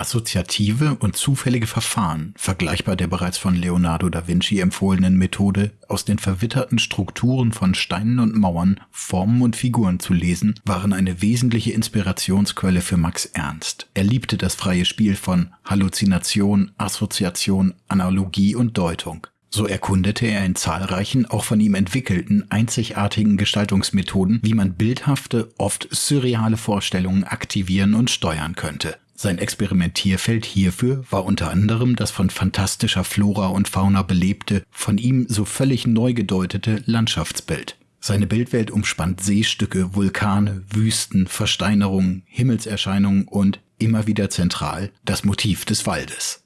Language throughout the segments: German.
Assoziative und zufällige Verfahren, vergleichbar der bereits von Leonardo da Vinci empfohlenen Methode, aus den verwitterten Strukturen von Steinen und Mauern Formen und Figuren zu lesen, waren eine wesentliche Inspirationsquelle für Max Ernst. Er liebte das freie Spiel von Halluzination, Assoziation, Analogie und Deutung. So erkundete er in zahlreichen, auch von ihm entwickelten, einzigartigen Gestaltungsmethoden, wie man bildhafte, oft surreale Vorstellungen aktivieren und steuern könnte. Sein Experimentierfeld hierfür war unter anderem das von fantastischer Flora und Fauna belebte, von ihm so völlig neu gedeutete Landschaftsbild. Seine Bildwelt umspannt Seestücke, Vulkane, Wüsten, Versteinerungen, Himmelserscheinungen und, immer wieder zentral, das Motiv des Waldes.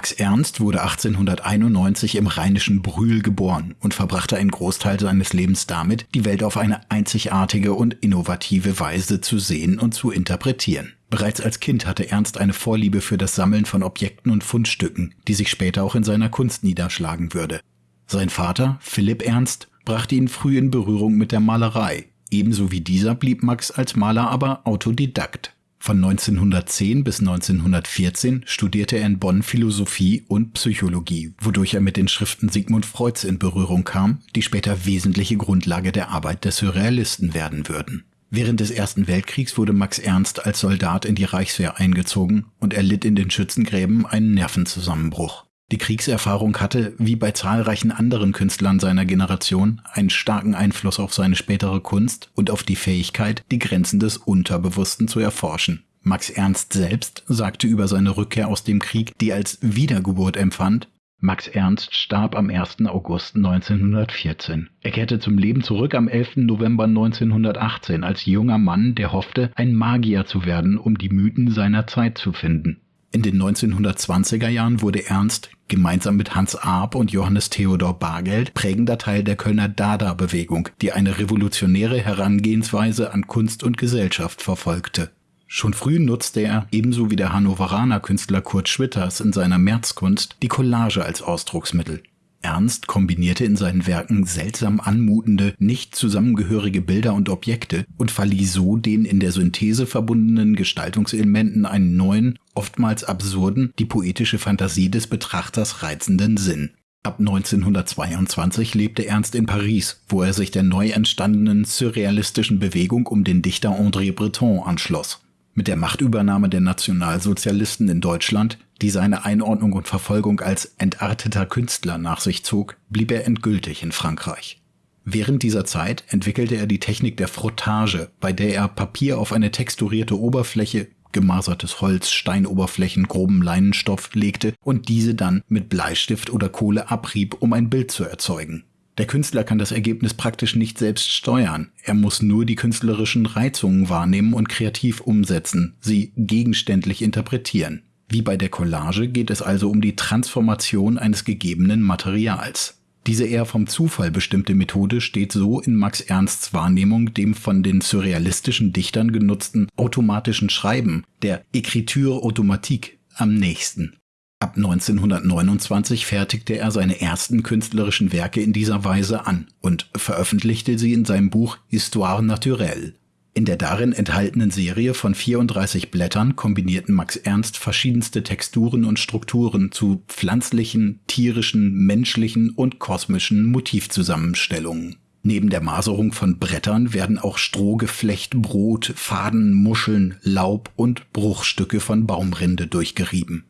Max Ernst wurde 1891 im rheinischen Brühl geboren und verbrachte einen Großteil seines Lebens damit, die Welt auf eine einzigartige und innovative Weise zu sehen und zu interpretieren. Bereits als Kind hatte Ernst eine Vorliebe für das Sammeln von Objekten und Fundstücken, die sich später auch in seiner Kunst niederschlagen würde. Sein Vater, Philipp Ernst, brachte ihn früh in Berührung mit der Malerei. Ebenso wie dieser blieb Max als Maler aber Autodidakt. Von 1910 bis 1914 studierte er in Bonn Philosophie und Psychologie, wodurch er mit den Schriften Sigmund Freuds in Berührung kam, die später wesentliche Grundlage der Arbeit der Surrealisten werden würden. Während des Ersten Weltkriegs wurde Max Ernst als Soldat in die Reichswehr eingezogen und erlitt in den Schützengräben einen Nervenzusammenbruch. Die Kriegserfahrung hatte, wie bei zahlreichen anderen Künstlern seiner Generation, einen starken Einfluss auf seine spätere Kunst und auf die Fähigkeit, die Grenzen des Unterbewussten zu erforschen. Max Ernst selbst sagte über seine Rückkehr aus dem Krieg, die als Wiedergeburt empfand, Max Ernst starb am 1. August 1914. Er kehrte zum Leben zurück am 11. November 1918 als junger Mann, der hoffte, ein Magier zu werden, um die Mythen seiner Zeit zu finden. In den 1920er Jahren wurde Ernst gemeinsam mit Hans Arp und Johannes Theodor Bargeld prägender Teil der Kölner Dada-Bewegung, die eine revolutionäre Herangehensweise an Kunst und Gesellschaft verfolgte. Schon früh nutzte er, ebenso wie der Hannoveraner Künstler Kurt Schwitters in seiner Märzkunst, die Collage als Ausdrucksmittel. Ernst kombinierte in seinen Werken seltsam anmutende, nicht zusammengehörige Bilder und Objekte und verlieh so den in der Synthese verbundenen Gestaltungselementen einen neuen, oftmals absurden, die poetische Fantasie des Betrachters reizenden Sinn. Ab 1922 lebte Ernst in Paris, wo er sich der neu entstandenen surrealistischen Bewegung um den Dichter André Breton anschloss. Mit der Machtübernahme der Nationalsozialisten in Deutschland, die seine Einordnung und Verfolgung als entarteter Künstler nach sich zog, blieb er endgültig in Frankreich. Während dieser Zeit entwickelte er die Technik der Frottage, bei der er Papier auf eine texturierte Oberfläche, gemasertes Holz, Steinoberflächen, groben Leinenstoff legte und diese dann mit Bleistift oder Kohle abrieb, um ein Bild zu erzeugen. Der Künstler kann das Ergebnis praktisch nicht selbst steuern. Er muss nur die künstlerischen Reizungen wahrnehmen und kreativ umsetzen, sie gegenständlich interpretieren. Wie bei der Collage geht es also um die Transformation eines gegebenen Materials. Diese eher vom Zufall bestimmte Methode steht so in Max Ernsts Wahrnehmung dem von den surrealistischen Dichtern genutzten automatischen Schreiben, der Écriture automatique, am nächsten. Ab 1929 fertigte er seine ersten künstlerischen Werke in dieser Weise an und veröffentlichte sie in seinem Buch Histoire naturelle. In der darin enthaltenen Serie von 34 Blättern kombinierten Max Ernst verschiedenste Texturen und Strukturen zu pflanzlichen, tierischen, menschlichen und kosmischen Motivzusammenstellungen. Neben der Maserung von Brettern werden auch Strohgeflecht, Brot, Faden, Muscheln, Laub und Bruchstücke von Baumrinde durchgerieben.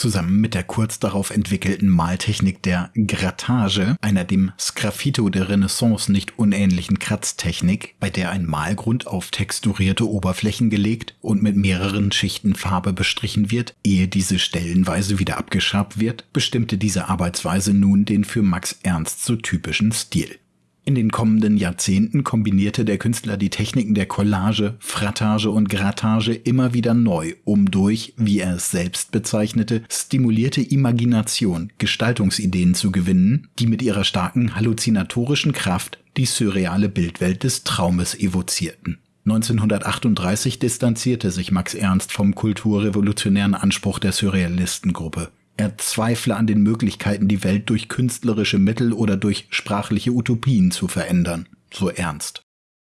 Zusammen mit der kurz darauf entwickelten Maltechnik der Grattage, einer dem Sgraffito der Renaissance nicht unähnlichen Kratztechnik, bei der ein Malgrund auf texturierte Oberflächen gelegt und mit mehreren Schichten Farbe bestrichen wird, ehe diese stellenweise wieder abgeschabt wird, bestimmte diese Arbeitsweise nun den für Max Ernst so typischen Stil. In den kommenden Jahrzehnten kombinierte der Künstler die Techniken der Collage, Frattage und Grattage immer wieder neu, um durch, wie er es selbst bezeichnete, stimulierte Imagination Gestaltungsideen zu gewinnen, die mit ihrer starken halluzinatorischen Kraft die surreale Bildwelt des Traumes evozierten. 1938 distanzierte sich Max Ernst vom kulturrevolutionären Anspruch der Surrealistengruppe. Er zweifle an den Möglichkeiten, die Welt durch künstlerische Mittel oder durch sprachliche Utopien zu verändern, so Ernst.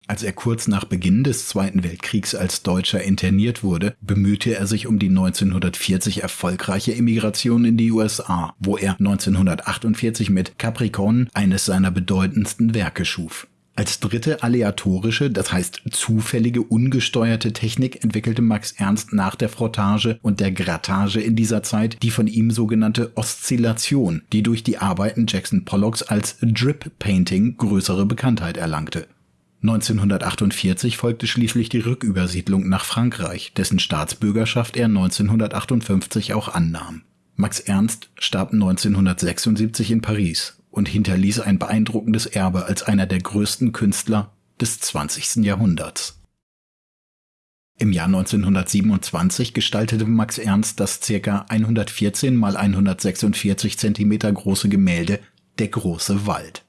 Als er kurz nach Beginn des Zweiten Weltkriegs als Deutscher interniert wurde, bemühte er sich um die 1940 erfolgreiche Emigration in die USA, wo er 1948 mit Capricorn eines seiner bedeutendsten Werke schuf. Als dritte aleatorische, das heißt zufällige, ungesteuerte Technik entwickelte Max Ernst nach der Frottage und der Grattage in dieser Zeit die von ihm sogenannte Oszillation, die durch die Arbeiten Jackson Pollocks als Drip Painting größere Bekanntheit erlangte. 1948 folgte schließlich die Rückübersiedlung nach Frankreich, dessen Staatsbürgerschaft er 1958 auch annahm. Max Ernst starb 1976 in Paris und hinterließ ein beeindruckendes Erbe als einer der größten Künstler des 20. Jahrhunderts. Im Jahr 1927 gestaltete Max Ernst das ca. 114 x 146 cm große Gemälde Der große Wald.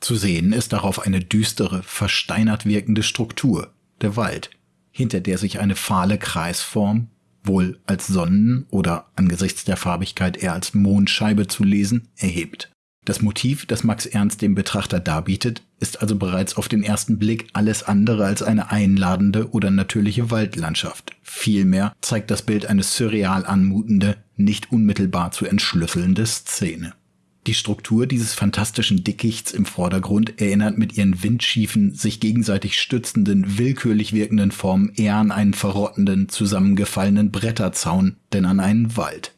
Zu sehen ist darauf eine düstere, versteinert wirkende Struktur, der Wald, hinter der sich eine fahle Kreisform, wohl als Sonnen- oder angesichts der Farbigkeit eher als Mondscheibe zu lesen, erhebt. Das Motiv, das Max Ernst dem Betrachter darbietet, ist also bereits auf den ersten Blick alles andere als eine einladende oder natürliche Waldlandschaft. Vielmehr zeigt das Bild eine surreal anmutende, nicht unmittelbar zu entschlüsselnde Szene. Die Struktur dieses fantastischen Dickichts im Vordergrund erinnert mit ihren windschiefen, sich gegenseitig stützenden, willkürlich wirkenden Formen eher an einen verrottenden, zusammengefallenen Bretterzaun, denn an einen Wald.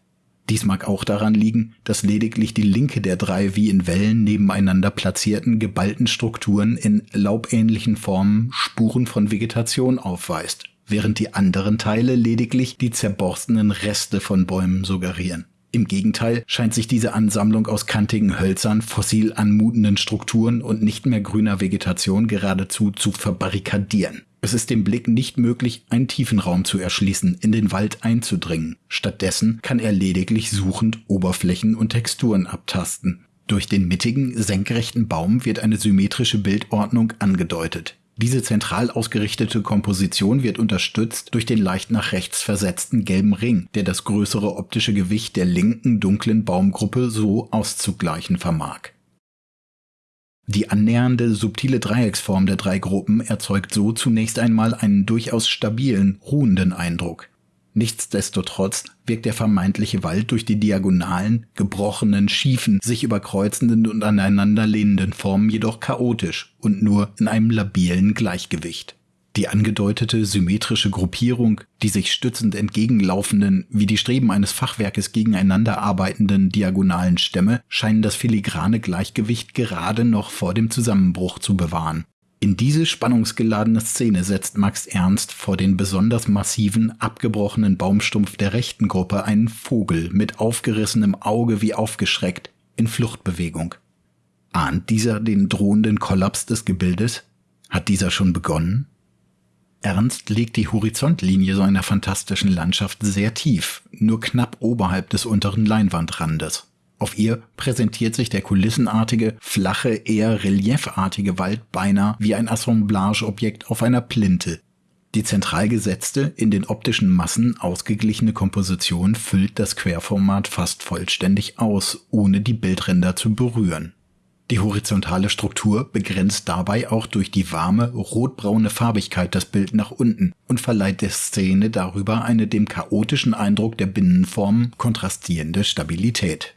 Dies mag auch daran liegen, dass lediglich die linke der drei wie in Wellen nebeneinander platzierten geballten Strukturen in laubähnlichen Formen Spuren von Vegetation aufweist, während die anderen Teile lediglich die zerborstenen Reste von Bäumen suggerieren. Im Gegenteil scheint sich diese Ansammlung aus kantigen Hölzern, fossil anmutenden Strukturen und nicht mehr grüner Vegetation geradezu zu verbarrikadieren. Es ist dem Blick nicht möglich, einen tiefen Raum zu erschließen, in den Wald einzudringen. Stattdessen kann er lediglich suchend Oberflächen und Texturen abtasten. Durch den mittigen, senkrechten Baum wird eine symmetrische Bildordnung angedeutet. Diese zentral ausgerichtete Komposition wird unterstützt durch den leicht nach rechts versetzten gelben Ring, der das größere optische Gewicht der linken dunklen Baumgruppe so auszugleichen vermag. Die annähernde subtile Dreiecksform der drei Gruppen erzeugt so zunächst einmal einen durchaus stabilen, ruhenden Eindruck. Nichtsdestotrotz wirkt der vermeintliche Wald durch die diagonalen, gebrochenen, schiefen, sich überkreuzenden und aneinanderlehnenden Formen jedoch chaotisch und nur in einem labilen Gleichgewicht. Die angedeutete symmetrische Gruppierung, die sich stützend entgegenlaufenden, wie die Streben eines Fachwerkes gegeneinander arbeitenden diagonalen Stämme scheinen das filigrane Gleichgewicht gerade noch vor dem Zusammenbruch zu bewahren. In diese spannungsgeladene Szene setzt Max Ernst vor den besonders massiven, abgebrochenen Baumstumpf der rechten Gruppe einen Vogel mit aufgerissenem Auge wie aufgeschreckt in Fluchtbewegung. Ahnt dieser den drohenden Kollaps des Gebildes? Hat dieser schon begonnen? Ernst legt die Horizontlinie so einer fantastischen Landschaft sehr tief, nur knapp oberhalb des unteren Leinwandrandes. Auf ihr präsentiert sich der kulissenartige, flache, eher reliefartige Wald beinahe wie ein Assemblageobjekt auf einer Plinte. Die zentral gesetzte, in den optischen Massen ausgeglichene Komposition füllt das Querformat fast vollständig aus, ohne die Bildränder zu berühren. Die horizontale Struktur begrenzt dabei auch durch die warme, rotbraune Farbigkeit das Bild nach unten und verleiht der Szene darüber eine dem chaotischen Eindruck der Binnenformen kontrastierende Stabilität.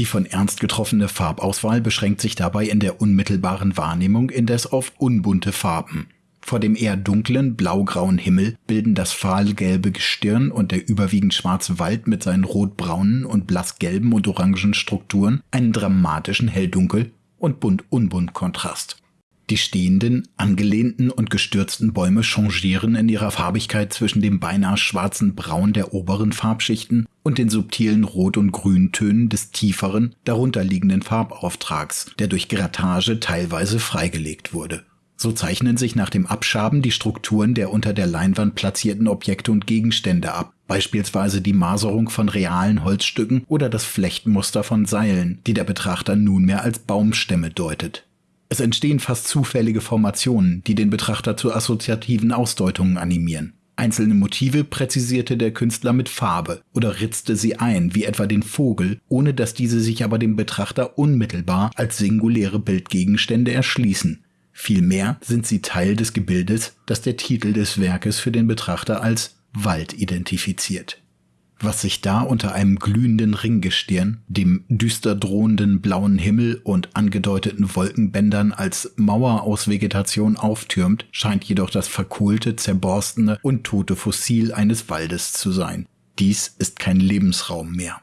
Die von Ernst getroffene Farbauswahl beschränkt sich dabei in der unmittelbaren Wahrnehmung indes auf unbunte Farben. Vor dem eher dunklen, blaugrauen Himmel bilden das fahlgelbe Gestirn und der überwiegend schwarze Wald mit seinen rotbraunen und blassgelben und orangen Strukturen einen dramatischen Helldunkel- und Bunt-Unbunt-Kontrast. Die stehenden, angelehnten und gestürzten Bäume changieren in ihrer Farbigkeit zwischen dem beinahe schwarzen Braun der oberen Farbschichten und den subtilen Rot- und Grüntönen des tieferen, darunterliegenden Farbauftrags, der durch Grattage teilweise freigelegt wurde. So zeichnen sich nach dem Abschaben die Strukturen der unter der Leinwand platzierten Objekte und Gegenstände ab, beispielsweise die Maserung von realen Holzstücken oder das Flechtmuster von Seilen, die der Betrachter nunmehr als Baumstämme deutet. Es entstehen fast zufällige Formationen, die den Betrachter zu assoziativen Ausdeutungen animieren. Einzelne Motive präzisierte der Künstler mit Farbe oder ritzte sie ein, wie etwa den Vogel, ohne dass diese sich aber dem Betrachter unmittelbar als singuläre Bildgegenstände erschließen. Vielmehr sind sie Teil des Gebildes, das der Titel des Werkes für den Betrachter als Wald identifiziert was sich da unter einem glühenden Ringgestirn, dem düster drohenden blauen Himmel und angedeuteten Wolkenbändern als Mauer aus Vegetation auftürmt, scheint jedoch das verkohlte, zerborstene und tote Fossil eines Waldes zu sein. Dies ist kein Lebensraum mehr.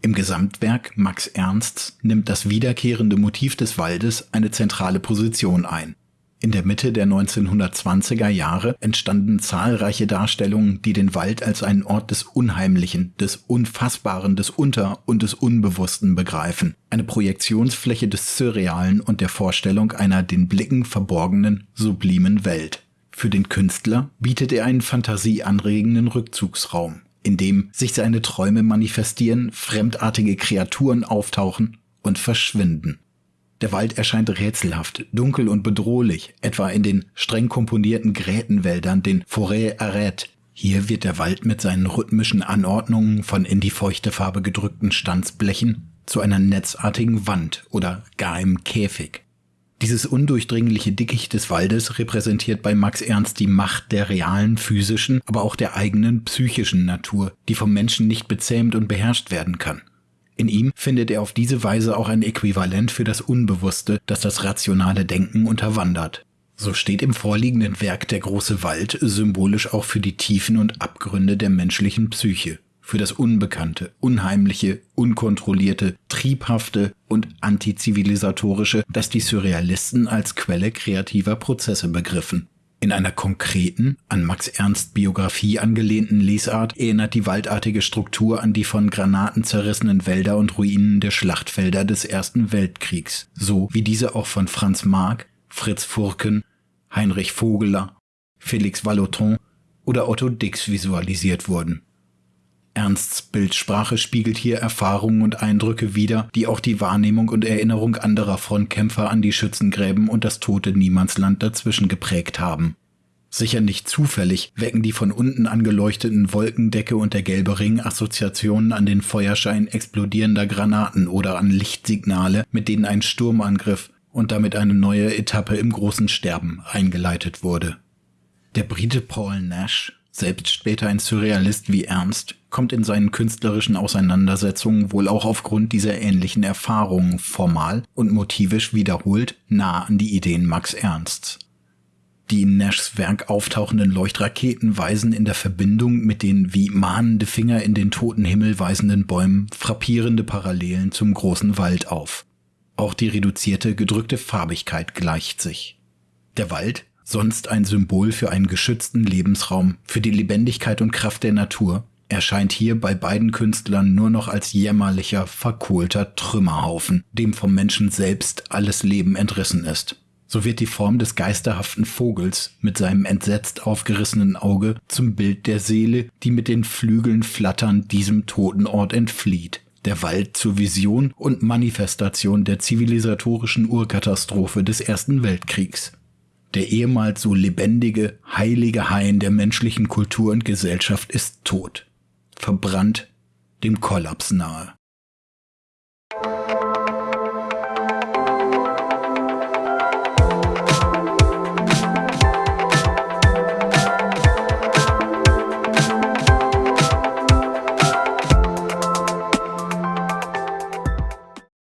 Im Gesamtwerk Max Ernsts nimmt das wiederkehrende Motiv des Waldes eine zentrale Position ein. In der Mitte der 1920er Jahre entstanden zahlreiche Darstellungen, die den Wald als einen Ort des Unheimlichen, des Unfassbaren, des Unter- und des Unbewussten begreifen. Eine Projektionsfläche des Surrealen und der Vorstellung einer den Blicken verborgenen, sublimen Welt. Für den Künstler bietet er einen fantasieanregenden Rückzugsraum, in dem sich seine Träume manifestieren, fremdartige Kreaturen auftauchen und verschwinden. Der Wald erscheint rätselhaft, dunkel und bedrohlich, etwa in den streng komponierten Grätenwäldern, den Forêt arrête. Hier wird der Wald mit seinen rhythmischen Anordnungen von in die feuchte Farbe gedrückten Stanzblechen zu einer netzartigen Wand oder gar einem Käfig. Dieses undurchdringliche Dickicht des Waldes repräsentiert bei Max Ernst die Macht der realen physischen, aber auch der eigenen psychischen Natur, die vom Menschen nicht bezähmt und beherrscht werden kann. In ihm findet er auf diese Weise auch ein Äquivalent für das Unbewusste, das das rationale Denken unterwandert. So steht im vorliegenden Werk der große Wald symbolisch auch für die Tiefen und Abgründe der menschlichen Psyche, für das Unbekannte, Unheimliche, Unkontrollierte, Triebhafte und Antizivilisatorische, das die Surrealisten als Quelle kreativer Prozesse begriffen. In einer konkreten, an Max Ernst Biografie angelehnten Lesart erinnert die waldartige Struktur an die von Granaten zerrissenen Wälder und Ruinen der Schlachtfelder des Ersten Weltkriegs, so wie diese auch von Franz Marc, Fritz Furken, Heinrich Vogeler, Felix Vallotton oder Otto Dix visualisiert wurden. Ernsts Bildsprache spiegelt hier Erfahrungen und Eindrücke wider, die auch die Wahrnehmung und Erinnerung anderer Frontkämpfer an die Schützengräben und das tote Niemandsland dazwischen geprägt haben. Sicher nicht zufällig wecken die von unten angeleuchteten Wolkendecke und der gelbe Ring Assoziationen an den Feuerschein explodierender Granaten oder an Lichtsignale, mit denen ein Sturmangriff und damit eine neue Etappe im großen Sterben eingeleitet wurde. Der Brite Paul Nash selbst später ein Surrealist wie Ernst, kommt in seinen künstlerischen Auseinandersetzungen wohl auch aufgrund dieser ähnlichen Erfahrungen formal und motivisch wiederholt nah an die Ideen Max Ernsts. Die in Nashs Werk auftauchenden Leuchtraketen weisen in der Verbindung mit den wie mahnende Finger in den toten Himmel weisenden Bäumen frappierende Parallelen zum großen Wald auf. Auch die reduzierte, gedrückte Farbigkeit gleicht sich. Der Wald sonst ein Symbol für einen geschützten Lebensraum, für die Lebendigkeit und Kraft der Natur, erscheint hier bei beiden Künstlern nur noch als jämmerlicher, verkohlter Trümmerhaufen, dem vom Menschen selbst alles Leben entrissen ist. So wird die Form des geisterhaften Vogels mit seinem entsetzt aufgerissenen Auge zum Bild der Seele, die mit den Flügeln flattern diesem toten Ort entflieht. Der Wald zur Vision und Manifestation der zivilisatorischen Urkatastrophe des Ersten Weltkriegs der ehemals so lebendige, heilige Hain der menschlichen Kultur und Gesellschaft ist tot, verbrannt, dem Kollaps nahe.